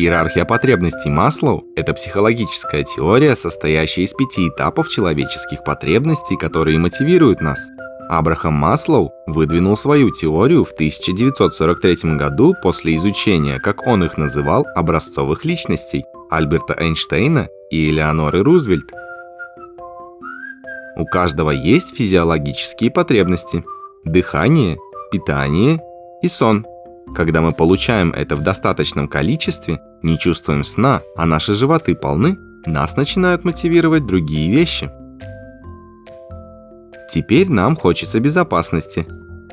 Иерархия потребностей Маслоу – это психологическая теория, состоящая из пяти этапов человеческих потребностей, которые мотивируют нас. Абрахам Маслоу выдвинул свою теорию в 1943 году после изучения, как он их называл, образцовых личностей Альберта Эйнштейна и Элеоноры Рузвельт. У каждого есть физиологические потребности – дыхание, питание и сон. Когда мы получаем это в достаточном количестве, не чувствуем сна, а наши животы полны, нас начинают мотивировать другие вещи. Теперь нам хочется безопасности.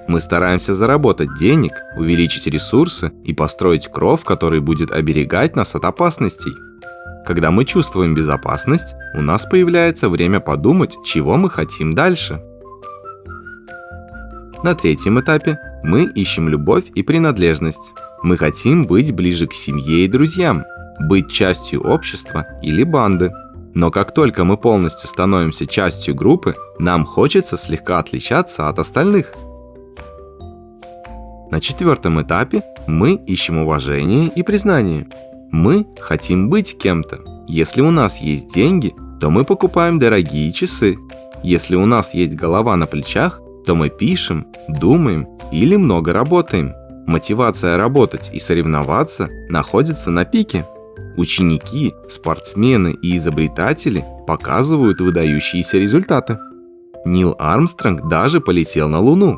Мы стараемся заработать денег, увеличить ресурсы и построить кров, который будет оберегать нас от опасностей. Когда мы чувствуем безопасность, у нас появляется время подумать, чего мы хотим дальше. На третьем этапе мы ищем любовь и принадлежность. Мы хотим быть ближе к семье и друзьям, быть частью общества или банды. Но как только мы полностью становимся частью группы, нам хочется слегка отличаться от остальных. На четвертом этапе мы ищем уважение и признание. Мы хотим быть кем-то. Если у нас есть деньги, то мы покупаем дорогие часы. Если у нас есть голова на плечах, то мы пишем, думаем или много работаем. Мотивация работать и соревноваться находится на пике. Ученики, спортсмены и изобретатели показывают выдающиеся результаты. Нил Армстронг даже полетел на Луну.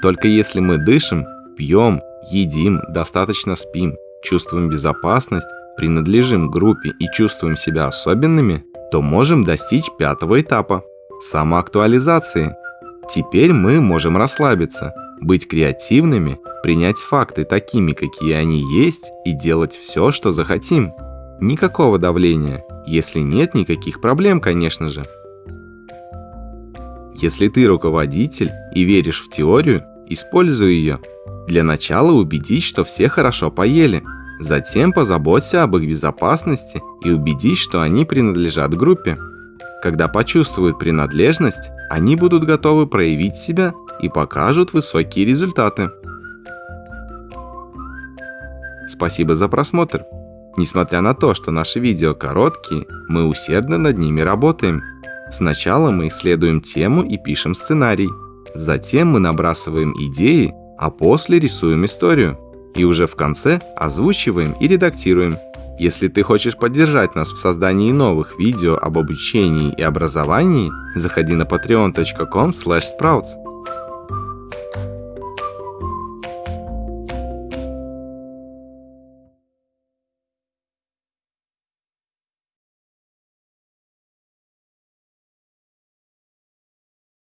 Только если мы дышим, пьем, едим, достаточно спим, чувствуем безопасность, принадлежим группе и чувствуем себя особенными, то можем достичь пятого этапа – самоактуализации. Теперь мы можем расслабиться, быть креативными, принять факты такими, какие они есть, и делать все, что захотим. Никакого давления, если нет никаких проблем, конечно же. Если ты руководитель и веришь в теорию, используй ее. Для начала убедись, что все хорошо поели. Затем позаботься об их безопасности и убедись, что они принадлежат группе. Когда почувствуют принадлежность, они будут готовы проявить себя и покажут высокие результаты. Спасибо за просмотр. Несмотря на то, что наши видео короткие, мы усердно над ними работаем. Сначала мы исследуем тему и пишем сценарий. Затем мы набрасываем идеи а после рисуем историю. И уже в конце озвучиваем и редактируем. Если ты хочешь поддержать нас в создании новых видео об обучении и образовании, заходи на patreon.com sprouts.